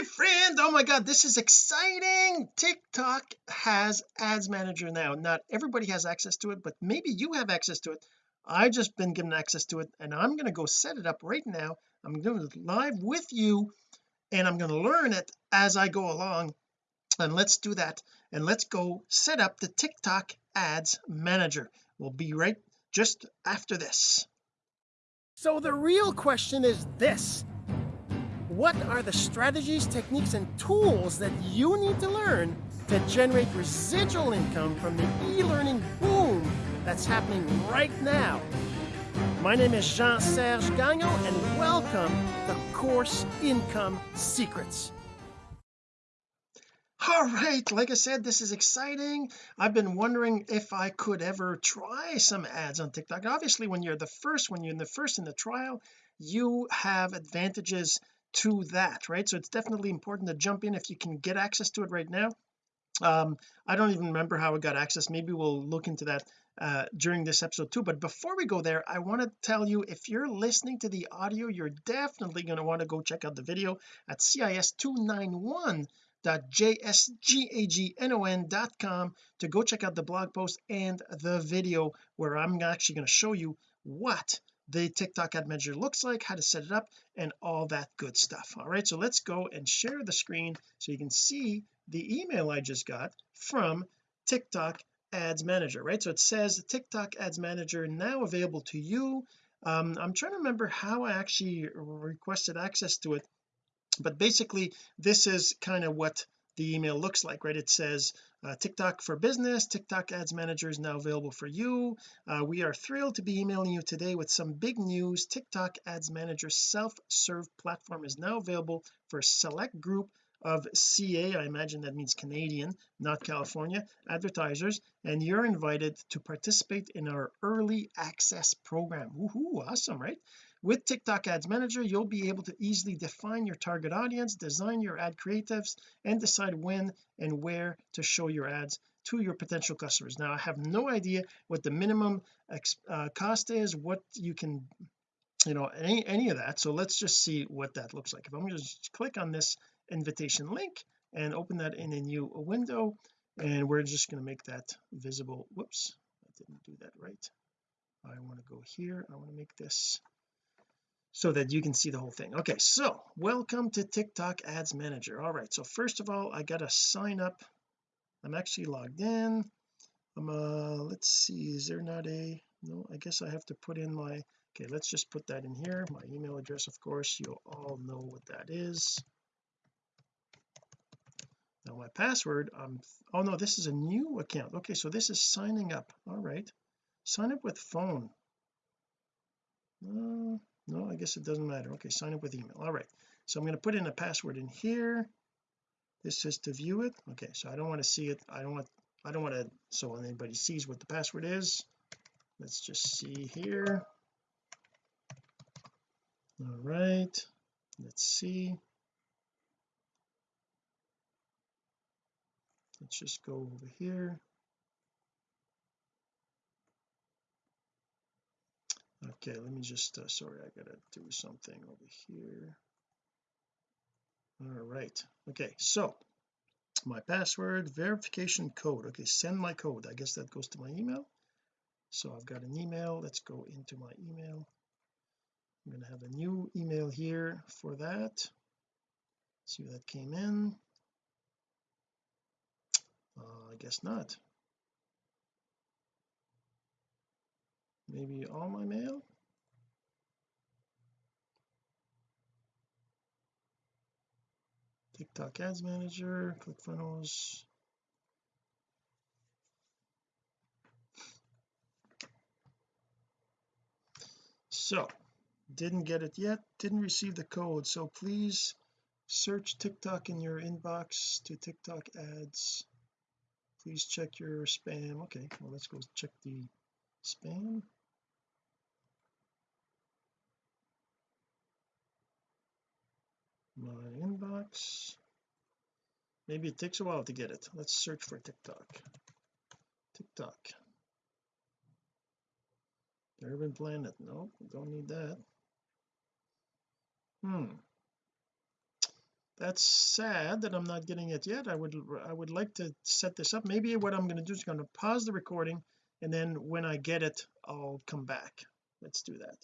my friend. Oh my god this is exciting. TikTok has ads manager now. Not everybody has access to it but maybe you have access to it. I've just been given access to it and I'm going to go set it up right now. I'm doing it live with you and I'm going to learn it as I go along. And let's do that. And let's go set up the TikTok ads manager. We'll be right just after this. So the real question is this what are the strategies techniques and tools that you need to learn to generate residual income from the e-learning boom that's happening right now? My name is Jean-Serge Gagnon and welcome to Course Income Secrets. All right like I said this is exciting. I've been wondering if I could ever try some ads on TikTok. Obviously when you're the first when you're in the first in the trial you have advantages to that right? So it's definitely important to jump in if you can get access to it right now. Um I don't even remember how I got access maybe we'll look into that uh during this episode too. But before we go there I want to tell you if you're listening to the audio you're definitely going to want to go check out the video at cis291 jsgagnon.com to go check out the blog post and the video where I'm actually going to show you what the TikTok ad manager looks like how to set it up and all that good stuff. All right so let's go and share the screen so you can see the email I just got from TikTok ads manager right? So it says TikTok ads manager now available to you. Um, I'm trying to remember how I actually requested access to it but basically this is kind of what the email looks like right? It says uh, TikTok for business TikTok ads manager is now available for you. Uh, we are thrilled to be emailing you today with some big news. TikTok ads manager self-serve platform is now available for a select group of CA I imagine that means Canadian not California advertisers and you're invited to participate in our early access program. Woohoo, awesome right with TikTok Ads Manager you'll be able to easily define your target audience design your ad creatives and decide when and where to show your ads to your potential customers. Now I have no idea what the minimum uh, cost is what you can you know any any of that. So let's just see what that looks like. If I'm going to click on this invitation link and open that in a new window and we're just going to make that visible. Whoops I didn't do that right. I want to go here. I want to make this so that you can see the whole thing. Okay so welcome to TikTok ads manager. All right so first of all I gotta sign up. I'm actually logged in. I'm uh let's see is there not a no I guess I have to put in my okay let's just put that in here. My email address of course you'll all know what that is. Now my password um oh no this is a new account. Okay so this is signing up. All right. Sign up with phone. Uh, no I guess it doesn't matter. Okay sign up with email. All right. So I'm going to put in a password in here. This is to view it. Okay so I don't want to see it. I don't want I don't want to so anybody sees what the password is. Let's just see here. All right. Let's see. Let's just go over here okay let me just uh, sorry I gotta do something over here. All right okay so my password verification code okay send my code I guess that goes to my email. So I've got an email let's go into my email. I'm going to have a new email here for that. See that came in? Uh, I guess not maybe all my mail? TikTok ads manager ClickFunnels. So didn't get it yet. Didn't receive the code. So please search TikTok in your inbox to TikTok ads. Please check your spam. Okay well let's go check the spam my inbox. Maybe it takes a while to get it. Let's search for TikTok. TikTok. Urban Planet. No don't need that. Hmm. That's sad that I'm not getting it yet. I would I would like to set this up. Maybe what I'm going to do is going to pause the recording and then when I get it I'll come back. Let's do that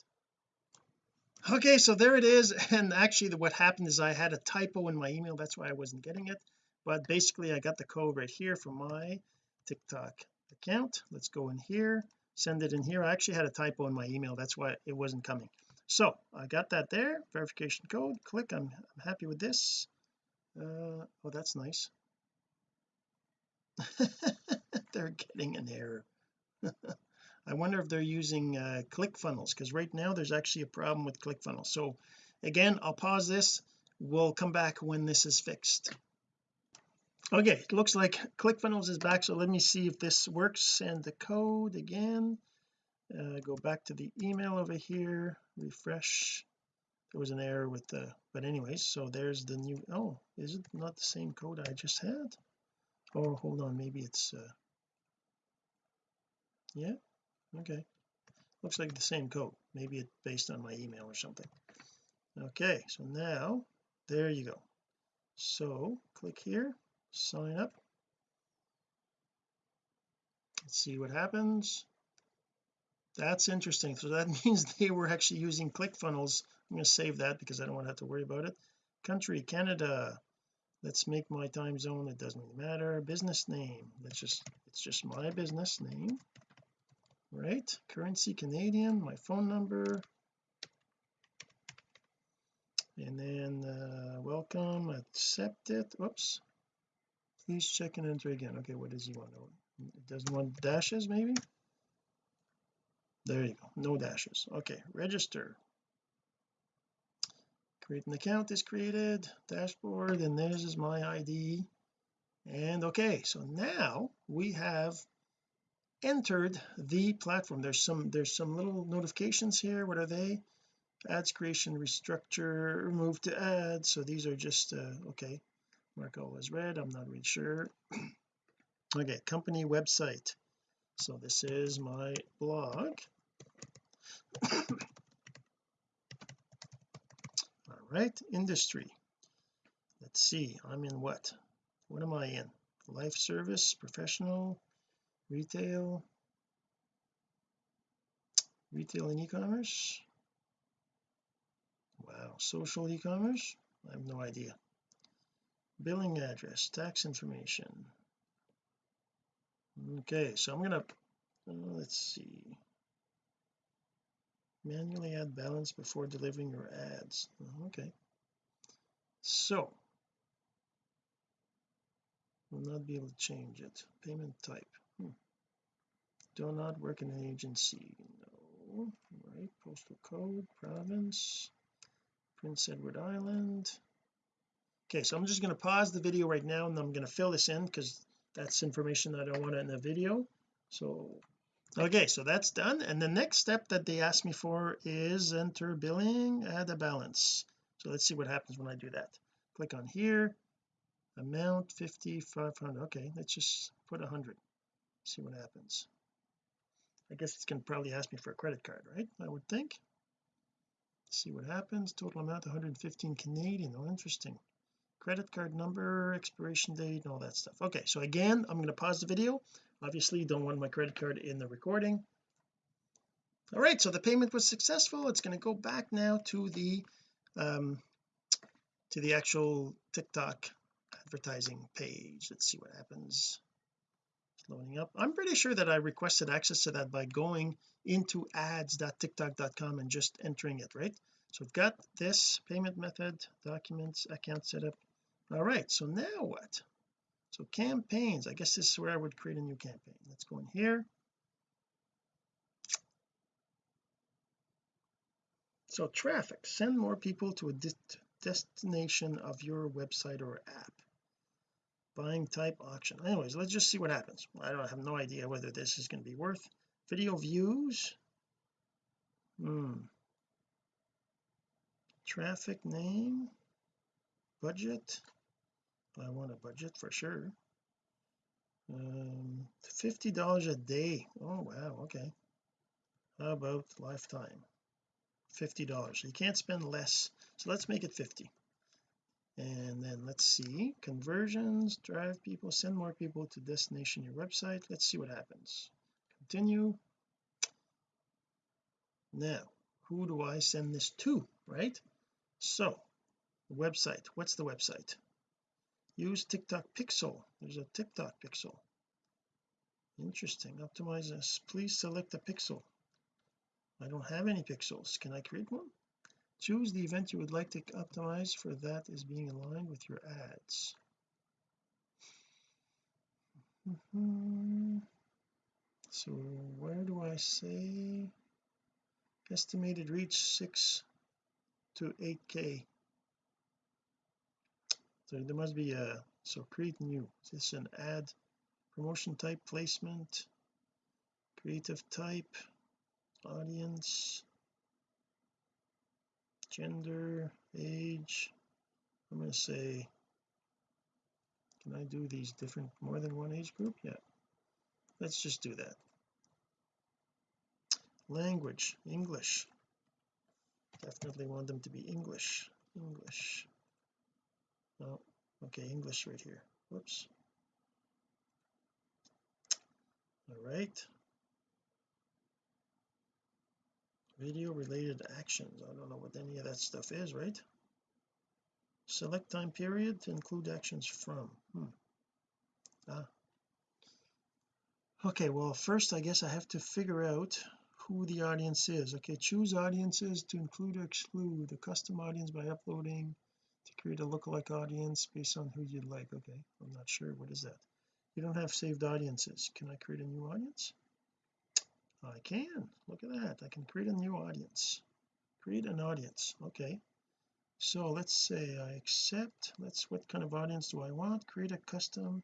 okay so there it is and actually what happened is I had a typo in my email that's why I wasn't getting it but basically I got the code right here from my TikTok account. Let's go in here send it in here. I actually had a typo in my email that's why it wasn't coming. So I got that there verification code click I'm, I'm happy with this. Uh, oh that's nice. They're getting an error I wonder if they're using uh, ClickFunnels because right now there's actually a problem with ClickFunnels. So again I'll pause this. We'll come back when this is fixed. Okay it looks like ClickFunnels is back so let me see if this works send the code again. Uh, go back to the email over here refresh. There was an error with the but anyways so there's the new oh is it not the same code I just had? Oh hold on maybe it's uh yeah okay. Looks like the same code. Maybe it's based on my email or something. Okay so now there you go. So click here sign up. Let's see what happens. That's interesting. So that means they were actually using ClickFunnels I'm going to save that because I don't want to have to worry about it. Country Canada. Let's make my time zone. It doesn't really matter. Business name. Let's just it's just my business name right currency Canadian my phone number. And then uh, welcome accept it. Whoops please check and enter again. Okay what does he want? It doesn't want dashes maybe? There you go. No dashes. Okay register. Create an account is created dashboard and this is my ID and okay so now we have entered the platform. There's some there's some little notifications here. What are they? Ads creation restructure remove to ads so these are just uh, okay. Mark all as red I'm not really sure. Okay company website. So this is my blog. All right industry. Let's see I'm in what? What am I in? Life service professional retail? Retail and e-commerce? Wow social e-commerce? I have no idea. Billing address tax information. Okay so I'm gonna uh, let's see. Manually add balance before delivering your ads. Okay. So will not be able to change it. Payment type. Do not work in an agency no. Right postal code province Prince Edward Island. Okay so I'm just going to pause the video right now and I'm going to fill this in because that's information that I don't want in the video. So okay so that's done and the next step that they ask me for is enter billing add a balance. So let's see what happens when I do that. Click on here amount 50 500 okay let's just put 100 see what happens I guess it's going to probably ask me for a credit card right? I would think. See what happens. Total amount 115 Canadian. Oh interesting. Credit card number expiration date and all that stuff. Okay so again I'm going to pause the video. Obviously don't want my credit card in the recording. All right so the payment was successful. It's going to go back now to the um to the actual TikTok advertising page. Let's see what happens loading up. I'm pretty sure that I requested access to that by going into ads.tiktok.com and just entering it right? So I've got this payment method documents account setup. All right so now what? So campaigns. I guess this is where I would create a new campaign. Let's go in here. So traffic. Send more people to a destination of your website or app buying type auction. Anyways let's just see what happens. I don't have no idea whether this is going to be worth video views. Hmm. Traffic name. Budget. I want a budget for sure. Um 50 dollars a day. Oh wow okay. How about lifetime? 50 dollars. You can't spend less. So let's make it 50 and then let's see conversions drive people send more people to destination your website. Let's see what happens. Continue. Now who do I send this to right? So website. What's the website? Use TikTok pixel. There's a TikTok pixel. Interesting. Optimize this. Please select a pixel. I don't have any pixels. Can I create one choose the event you would like to optimize for that is being aligned with your ads. Mm -hmm. so where do I say estimated reach 6 to 8k so there must be a so create new this is an ad promotion type placement? Creative type? Audience gender age. I'm going to say can I do these different more than one age group? Yeah. Let's just do that. Language English. Definitely want them to be English. English. Oh okay English right here. Whoops. All right video related actions. I don't know what any of that stuff is right? Select time period to include actions from. Hmm. ah. Okay well first I guess I have to figure out who the audience is. Okay choose audiences to include or exclude. A custom audience by uploading to create a lookalike audience based on who you'd like. Okay I'm not sure. What is that? You don't have saved audiences. Can I create a new audience I can. Look at that. I can create a new audience. Create an audience. Okay. So let's say I accept. Let's what kind of audience do I want? Create a custom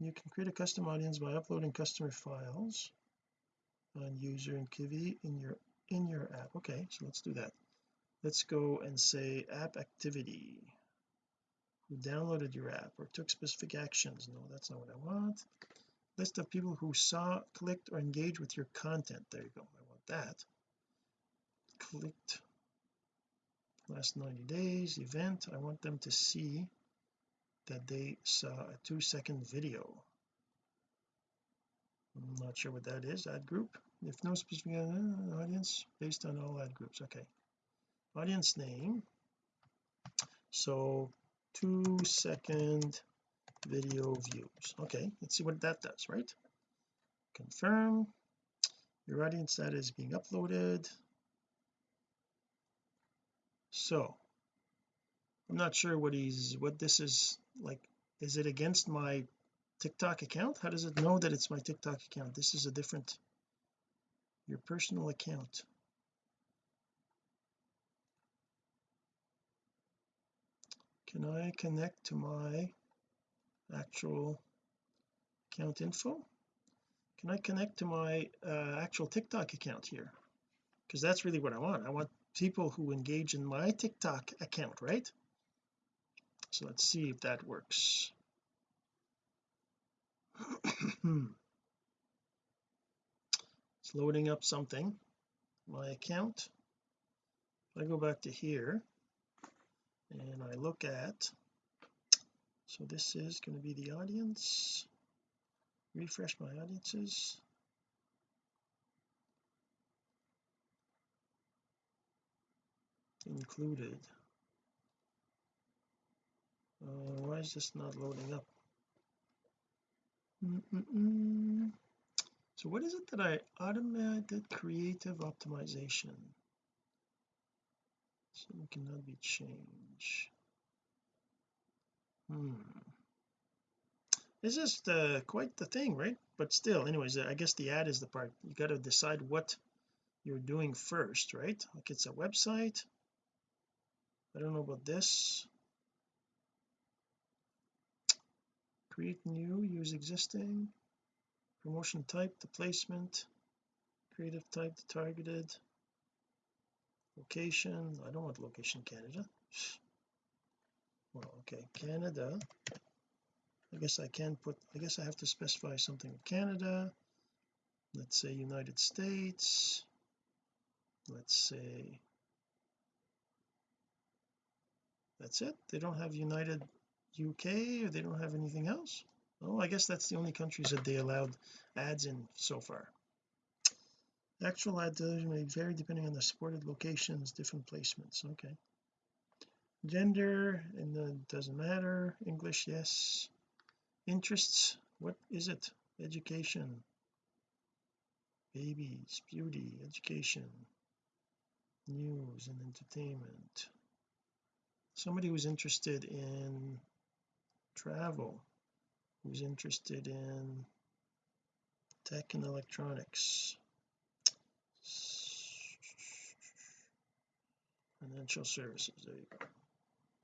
you can create a custom audience by uploading customer files on user and Kiwi in your in your app. Okay so let's do that. Let's go and say app activity. Who downloaded your app or took specific actions. No that's not what I want list of people who saw clicked or engaged with your content. There you go. I want that. Clicked. Last 90 days event. I want them to see that they saw a two second video. I'm not sure what that is. Ad group? If no specific uh, audience based on all ad groups. Okay. Audience name. So two second video views. Okay let's see what that does right? Confirm. Your audience data is being uploaded. So I'm not sure what he's what this is like is it against my TikTok account? How does it know that it's my TikTok account? This is a different your personal account. Can I connect to my actual account info. Can I connect to my uh, actual TikTok account here? Because that's really what I want. I want people who engage in my TikTok account right? So let's see if that works. It's loading up something my account. If I go back to here and I look at so this is going to be the audience. Refresh my audiences. Included. Uh, why is this not loading up? Mm -mm -mm. so what is it that I automated creative optimization? So it cannot be changed hmm. It's just uh, quite the thing right? But still anyways I guess the ad is the part. You got to decide what you're doing first right? Like it's a website. I don't know about this. Create new use existing. Promotion type the placement. Creative type the targeted. Location. I don't want location Canada well okay Canada. I guess I can put I guess I have to specify something. Canada let's say United States. Let's say that's it? They don't have United UK or they don't have anything else? Oh I guess that's the only countries that they allowed ads in so far. Actual ad television may vary depending on the supported locations different placements okay gender and then doesn't matter English yes. Interests what is it? Education. Babies beauty education. News and entertainment. Somebody who's interested in travel who's interested in tech and electronics. Financial services there you go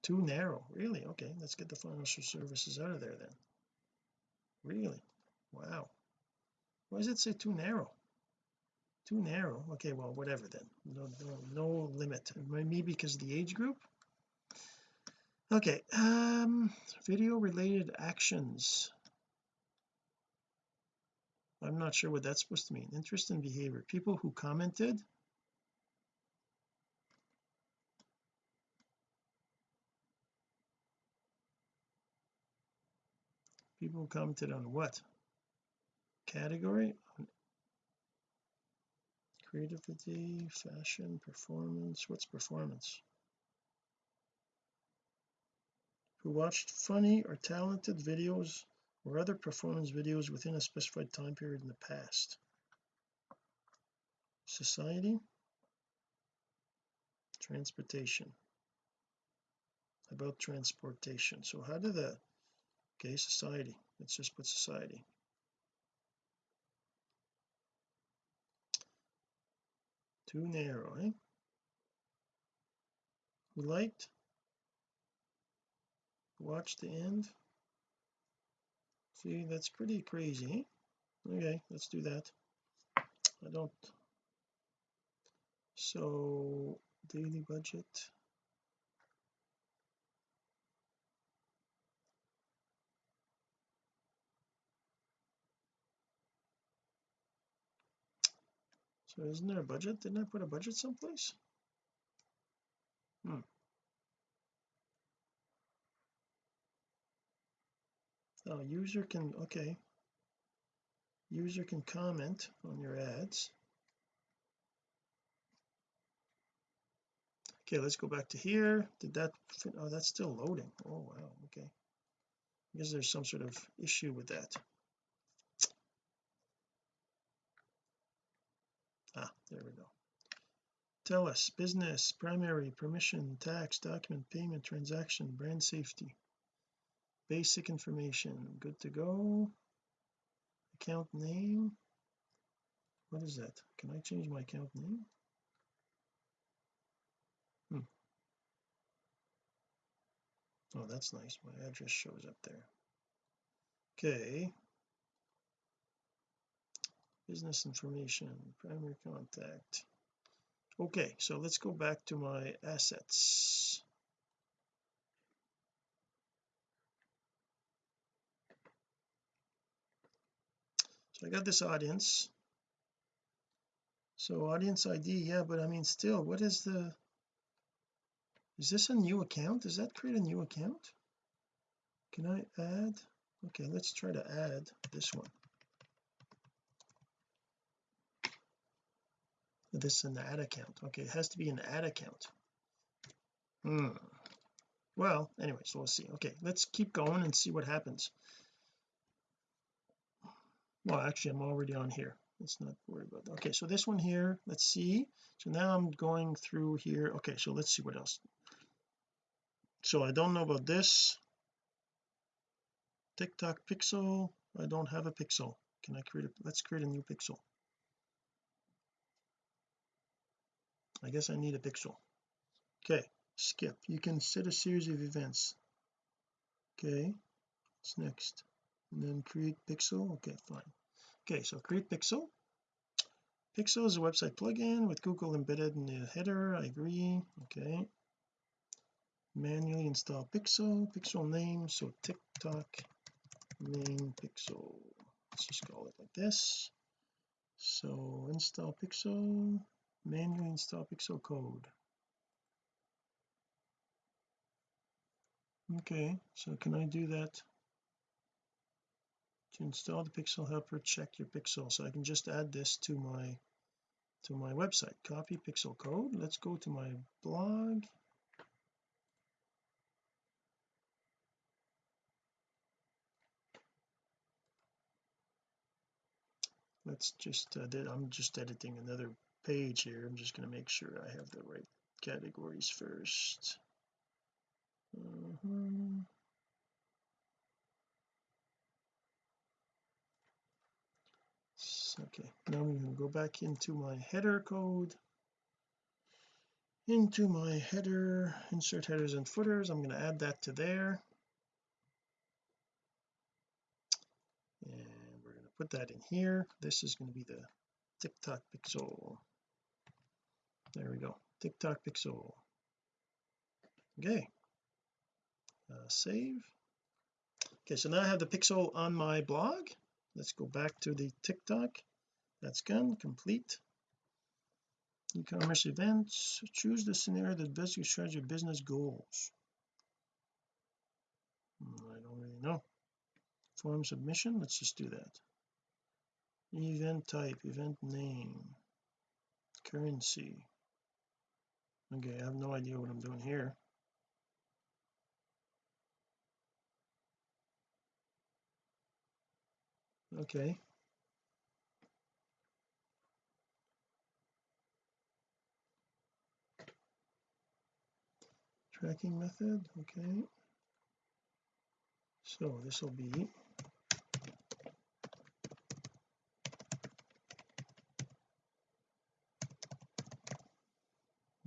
too narrow. Really? Okay let's get the financial services out of there then. Really? Wow. Why does it say too narrow? Too narrow? Okay well whatever then. No no, no limit. Maybe because of the age group? Okay um video related actions. I'm not sure what that's supposed to mean. Interest in behavior. People who commented people who commented on what? Category? Creativity fashion performance. What's performance? Who watched funny or talented videos or other performance videos within a specified time period in the past? Society? Transportation. About transportation. So how did that okay society let's just put society. Too narrow eh? Liked? Watch the end? See that's pretty crazy eh? okay let's do that. I don't. So daily budget so isn't there a budget? Didn't I put a budget someplace? Hmm. Now user can okay. User can comment on your ads. Okay let's go back to here. Did that fit? oh that's still loading. Oh wow okay. I guess there's some sort of issue with that ah there we go. Tell us business primary permission tax document payment transaction brand safety. Basic information good to go. Account name. What is that? Can I change my account name? Hmm. Oh that's nice. My address shows up there. Okay business information primary contact. Okay so let's go back to my assets. So I got this audience. So audience ID yeah but I mean still what is the is this a new account? Does that create a new account? Can I add? Okay let's try to add this one this is an ad account. Okay it has to be an ad account. Hmm. Well anyway so we'll see. Okay let's keep going and see what happens. Well actually I'm already on here. Let's not worry about that. Okay so this one here let's see. So now I'm going through here. Okay so let's see what else. So I don't know about this. TikTok pixel. I don't have a pixel. Can I create a let's create a new pixel I guess I need a pixel. Okay skip. You can set a series of events. Okay what's next? And then create pixel. Okay fine. Okay so create pixel. Pixel is a website plugin with Google embedded in the header. I agree. Okay. Manually install pixel. Pixel name so TikTok main pixel. Let's just call it like this. So install pixel manually install pixel code? Okay so can I do that? To install the pixel helper check your pixel so I can just add this to my to my website. Copy pixel code. Let's go to my blog. Let's just uh, I'm just editing another page here. I'm just going to make sure I have the right categories first. Mm -hmm. okay now I'm going to go back into my header code. Into my header insert headers and footers. I'm going to add that to there. And we're going to put that in here. This is going to be the TikTok pixel there we go. TikTok pixel. Okay. Uh, save. Okay so now I have the pixel on my blog. Let's go back to the TikTok that's gone. Complete. E-commerce events. Choose the scenario that best describes your business goals. Hmm, I don't really know. Form submission. Let's just do that. Event type event name currency okay I have no idea what I'm doing here. Okay. Tracking method okay. So this will be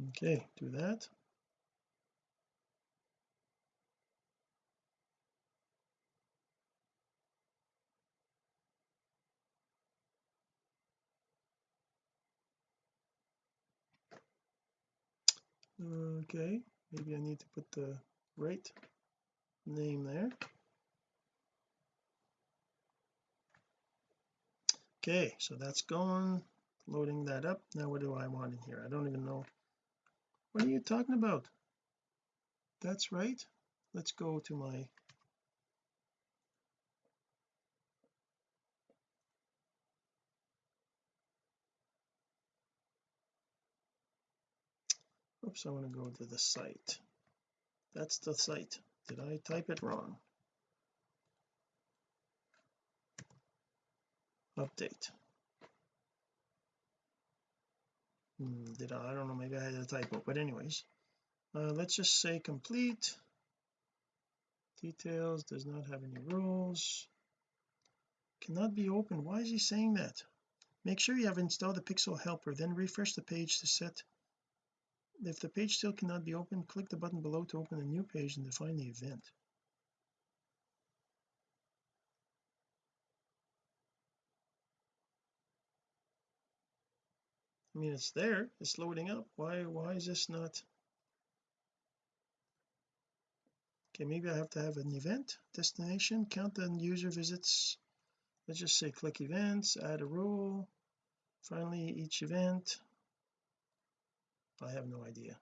okay do that. Okay maybe I need to put the right name there. Okay so that's gone. Loading that up. Now what do I want in here? I don't even know what are you talking about? That's right. Let's go to my oops I want to go to the site. That's the site. Did I type it wrong? Update hmm, did I I don't know. Maybe I had a typo. But anyways uh, let's just say complete. Details does not have any rules. Cannot be opened why is he saying that? Make sure you have installed the pixel helper then refresh the page to set. If the page still cannot be opened click the button below to open a new page and define the event I mean it's there. It's loading up. Why why is this not? Okay maybe I have to have an event destination. Count the user visits. Let's just say click events add a rule. Finally each event. I have no idea.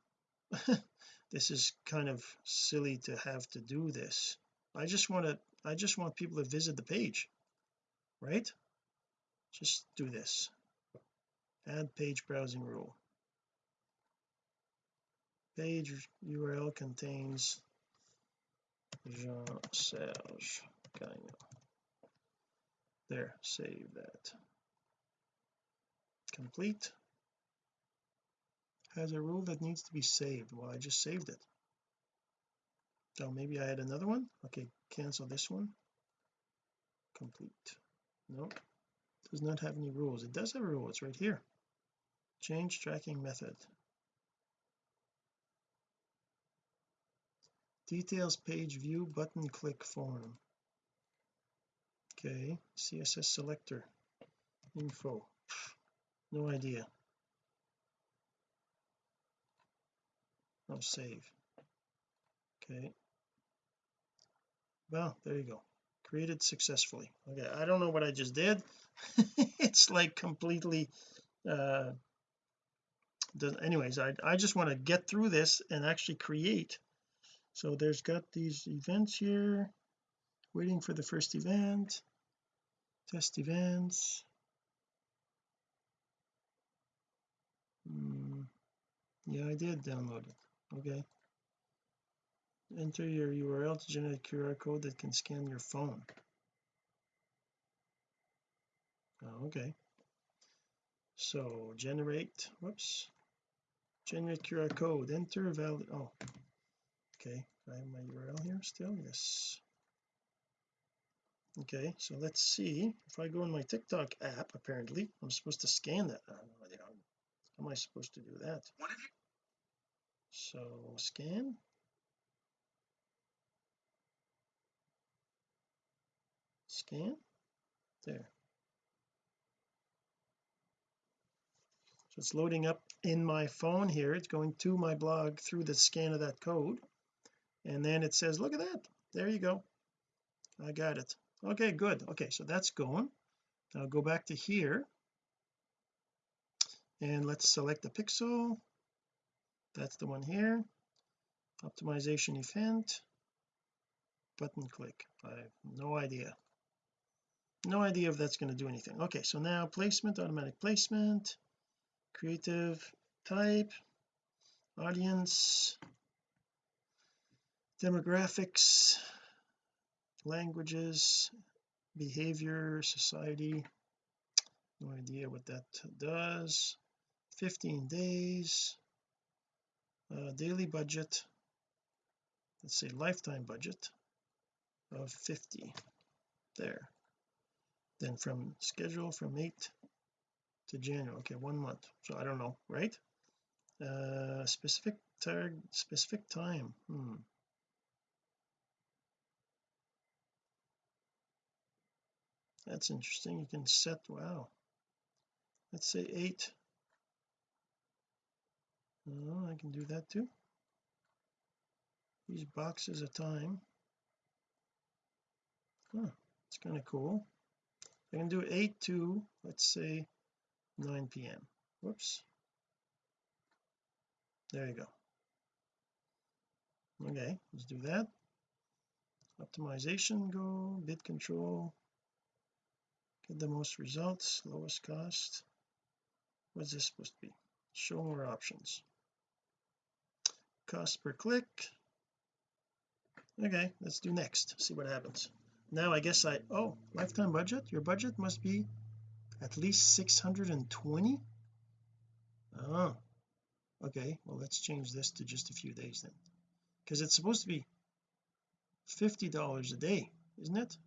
This is kind of silly to have to do this. I just want to I just want people to visit the page right? Just do this add page browsing rule. Page URL contains Jean-Serge Gagnon there save that. Complete. Has a rule that needs to be saved. Well I just saved it. Oh maybe I had another one? Okay cancel this one. Complete. No does not have any rules. It does have a rule. It's right here change tracking method. Details page view button click form. Okay CSS selector. Info. No idea. I'll save. Okay. Well there you go. Created successfully. Okay I don't know what I just did. It's like completely uh anyways I, I just want to get through this and actually create. So there's got these events here. Waiting for the first event. Test events. Mm, yeah I did download it. Okay. Enter your URL to generate QR code that can scan your phone. Oh, okay. So generate whoops generate QR code. Enter valid oh okay. I have my URL here still yes. Okay so let's see. If I go in my TikTok app apparently I'm supposed to scan that. How am I supposed to do that? So scan. Scan. There. So it's loading up in my phone here it's going to my blog through the scan of that code. And then it says look at that. There you go. I got it. Okay good. Okay so that's going now go back to here. And let's select the pixel. That's the one here. Optimization event. Button click. I have no idea. No idea if that's going to do anything. Okay so now placement automatic placement creative type audience demographics languages behavior society. No idea what that does. 15 days. Uh, daily budget. Let's say lifetime budget of 50 there. Then from schedule from 8 to January. Okay one month. So I don't know right? Uh specific target specific time. Hmm. That's interesting. You can set wow. Let's say eight. Oh I can do that too. These boxes of time. Huh it's kind of cool. I can do 8 to let's say 9 p.m whoops. There you go. Okay let's do that. Optimization go bid control. Get the most results lowest cost. What's this supposed to be? Show more options. Cost per click. Okay let's do next see what happens. Now I guess I oh lifetime budget? Your budget must be at least 620 oh okay well let's change this to just a few days then. Because it's supposed to be $50 a day isn't it?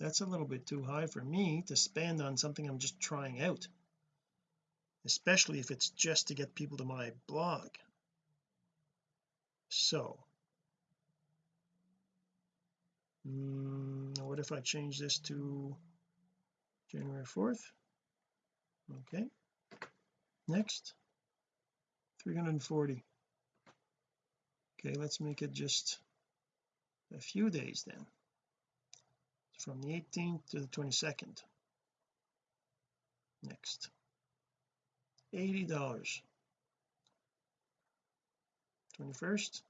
That's a little bit too high for me to spend on something I'm just trying out especially if it's just to get people to my blog. So mm, what if I change this to January 4th okay. Next. 340 okay let's make it just a few days then. From the 18th to the 22nd next. $80 21st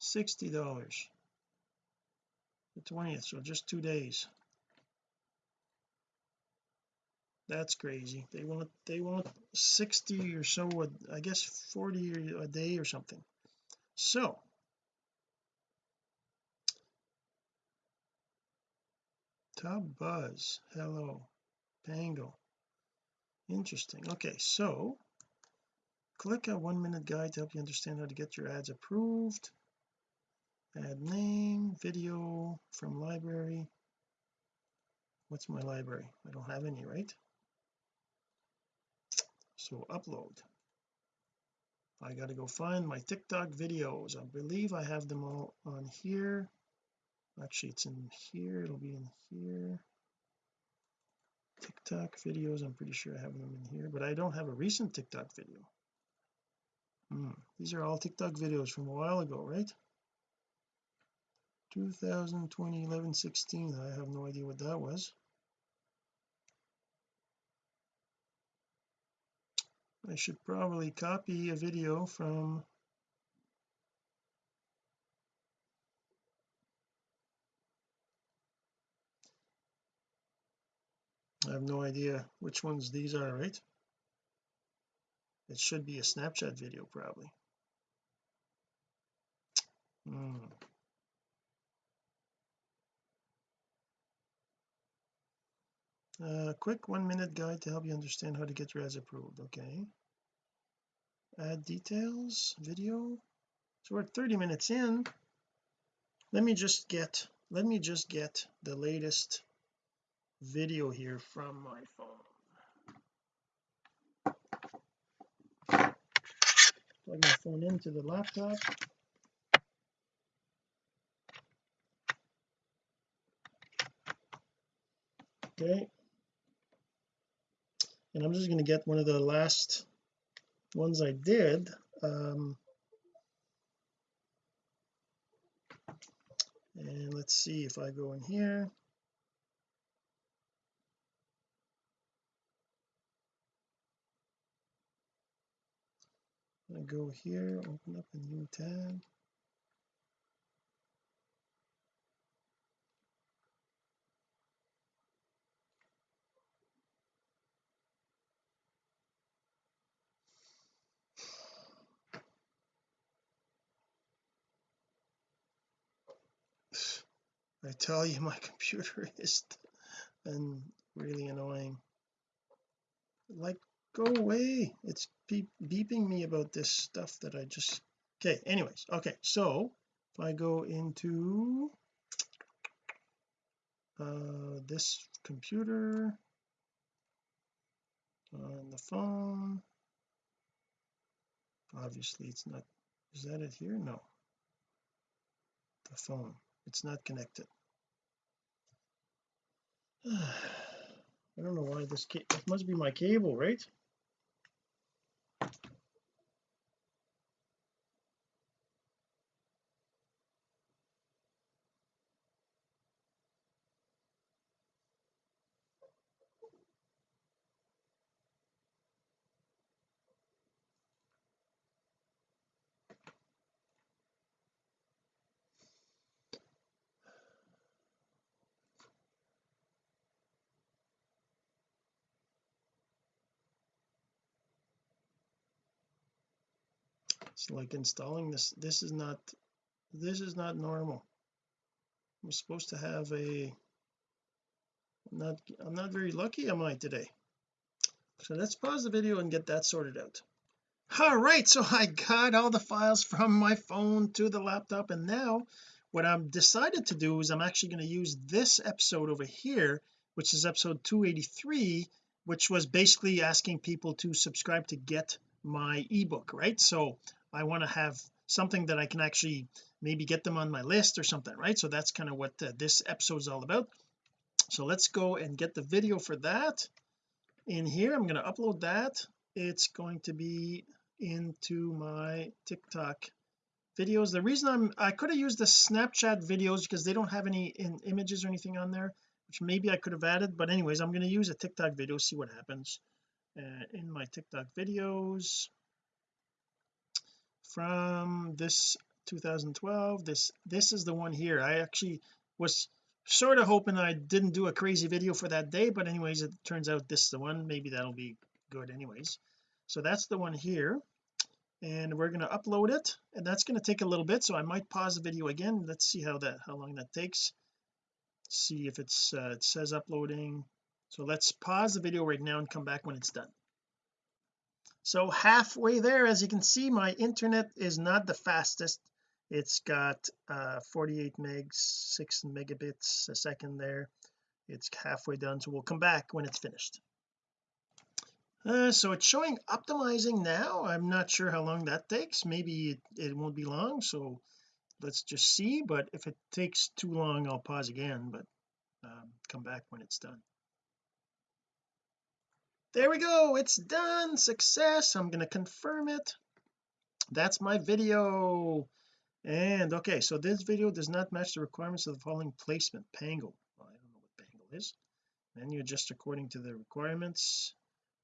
$60 the 20th so just two days. That's crazy. They want they want 60 or so I guess 40 a day or something. So top buzz Helo. Pangle. Interesting. Okay so click a one minute guide to help you understand how to get your ads approved add name video from library. What's my library? I don't have any right? So upload. I got to go find my TikTok videos. I believe I have them all on here. Actually it's in here. It'll be in here. TikTok videos. I'm pretty sure I have them in here but I don't have a recent TikTok video. Hmm. these are all TikTok videos from a while ago right 2020 11 16 I have no idea what that was. I should probably copy a video from I have no idea which ones these are right? It should be a Snapchat video probably. Hmm. A quick one minute guide to help you understand how to get your ads approved okay? Add details video. So we're 30 minutes in. Let me just get let me just get the latest video here from my phone. Plug my phone into the laptop. Okay and I'm just going to get one of the last ones I did um, and let's see if I go in here. I go here open up a new tab I tell you my computer is and really annoying. Like go away. It's beep, beeping me about this stuff that I just okay anyways okay so if I go into uh this computer on the phone obviously it's not is that it here? No. The phone. It's not connected I don't know why this it must be my cable right it's like installing this this is not this is not normal. I'm supposed to have a I'm not I'm not very lucky am I today? So let's pause the video and get that sorted out. All right so I got all the files from my phone to the laptop and now what I've decided to do is I'm actually going to use this episode over here which is episode 283 which was basically asking people to subscribe to get my ebook right? So I want to have something that I can actually maybe get them on my list or something right? So that's kind of what uh, this episode is all about. So let's go and get the video for that in here. I'm going to upload that. It's going to be into my TikTok videos. The reason I'm I could have used the Snapchat videos because they don't have any in images or anything on there which maybe I could have added. But anyways I'm going to use a TikTok video see what happens uh, in my TikTok videos from this 2012 this this is the one here. I actually was sort of hoping I didn't do a crazy video for that day but anyways it turns out this is the one. Maybe that'll be good anyways. So that's the one here and we're going to upload it and that's going to take a little bit so I might pause the video again. Let's see how that how long that takes. See if it's uh, it says uploading. So let's pause the video right now and come back when it's done so halfway there as you can see my internet is not the fastest. It's got uh 48 megs 6 megabits a second there. It's halfway done so we'll come back when it's finished. Uh, so it's showing optimizing now. I'm not sure how long that takes. Maybe it, it won't be long so let's just see. But if it takes too long I'll pause again but um, come back when it's done there we go it's done success I'm going to confirm it. That's my video. And okay so this video does not match the requirements of the following placement Pangle well, I don't know what Pangle is. Menu adjust according to the requirements.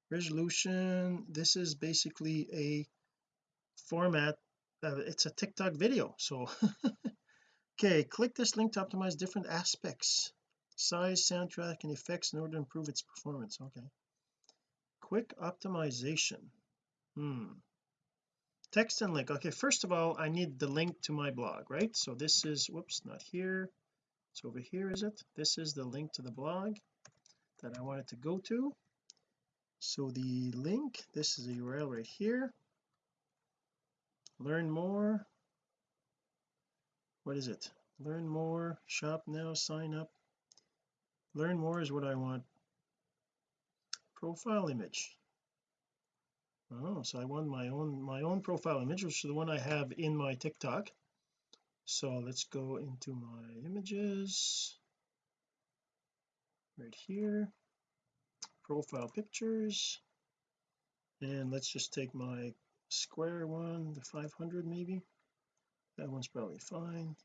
Resolution this is basically a format uh, it's a TikTok video so okay click this link to optimize different aspects size soundtrack and effects in order to improve its performance okay quick optimization. Hmm. Text and link. Okay first of all I need the link to my blog right? So this is whoops not here. It's over here is it? This is the link to the blog that I wanted to go to. So the link this is the URL right here. Learn more. What is it? Learn more. Shop now. Sign up. Learn more is what I want profile image. Oh so I want my own my own profile image which is the one I have in my TikTok. So let's go into my images. Right here. Profile pictures. And let's just take my square one the 500 maybe. That one's probably fine.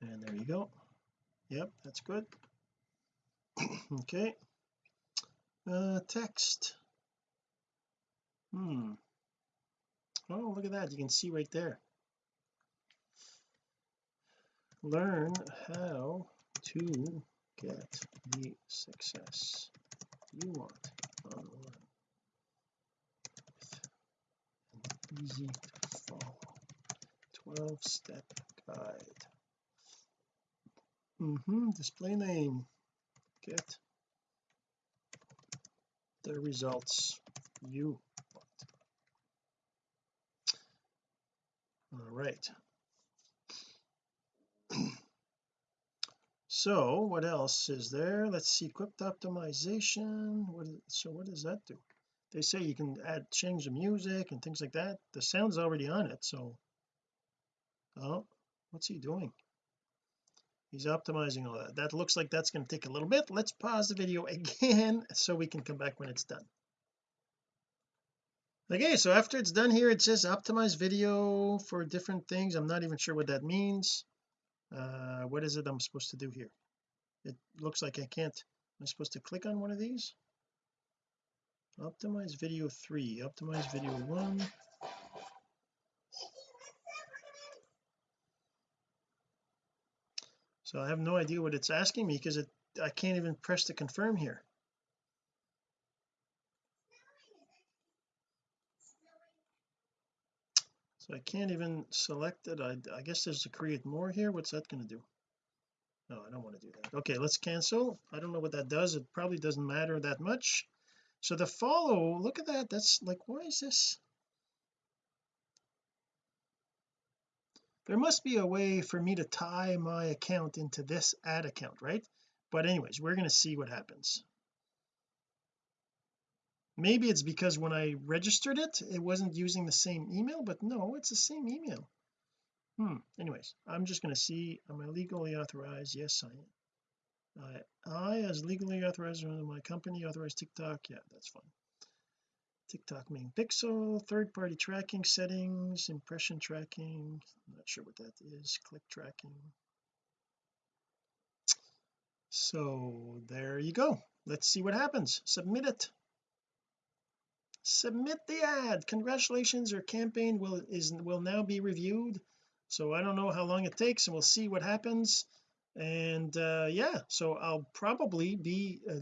And there you go. Yep that's good. Okay uh text. Hmm. Oh look at that. You can see right there. Learn how to get the success you want online with easy to follow. 12 step guide. Mm -hmm. display name. Get the results you want. All right. So what else is there? Let's see equipped optimization. What is, so what does that do? They say you can add change the music and things like that. The sound's already on it so. Oh what's he doing he's optimizing all that. That looks like that's going to take a little bit. Let's pause the video again so we can come back when it's done. Okay so after it's done here it says optimize video for different things. I'm not even sure what that means. Uh what is it I'm supposed to do here? It looks like I can't am I supposed to click on one of these? Optimize video 3 optimize video 1 so I have no idea what it's asking me because it I can't even press to confirm here. So I can't even select it. I, I guess there's to create more here. What's that going to do? No I don't want to do that. Okay let's cancel. I don't know what that does. It probably doesn't matter that much. So the follow look at that. That's like why is this there must be a way for me to tie my account into this ad account right? But anyways we're going to see what happens. Maybe it's because when I registered it it wasn't using the same email but no it's the same email. Hmm anyways I'm just going to see am I legally authorized? Yes I am. I, I as legally authorized in my company authorized TikTok? Yeah that's fine TikTok main pixel third-party tracking settings impression tracking not sure what that is click tracking. So there you go. Let's see what happens. Submit it. Submit the ad. Congratulations your campaign will is will now be reviewed. So I don't know how long it takes and we'll see what happens. And uh yeah so I'll probably be uh,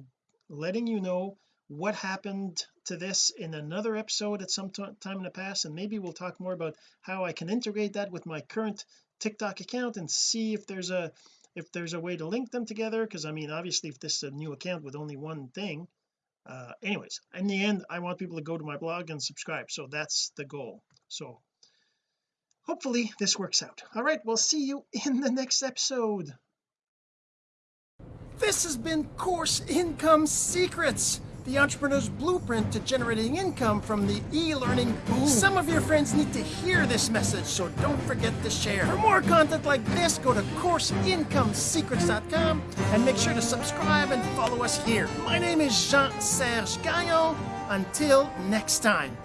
letting you know what happened to this in another episode at some time in the past and maybe we'll talk more about how I can integrate that with my current TikTok account and see if there's a if there's a way to link them together because I mean obviously if this is a new account with only one thing uh anyways in the end I want people to go to my blog and subscribe so that's the goal. So hopefully this works out. All right we'll see you in the next episode. This has been course income secrets the entrepreneur's blueprint to generating income from the e-learning boom. Some of your friends need to hear this message, so don't forget to share. For more content like this, go to CourseIncomeSecrets.com and make sure to subscribe and follow us here. My name is Jean-Serge Gagnon. Until next time.